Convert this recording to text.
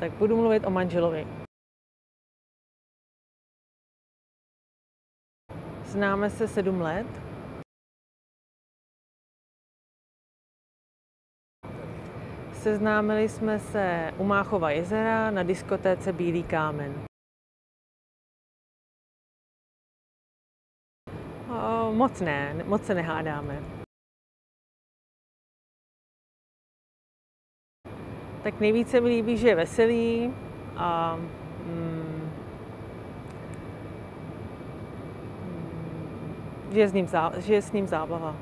Tak budu mluvit o manželovi. Známe se sedm let. Seznámili jsme se u Máchova jezera na diskotéce Bílý kámen. Moc ne, moc se nehádáme. Tak nejvíce mi líbí, že je veselý a mm, že je s ním, že je s ním zábava.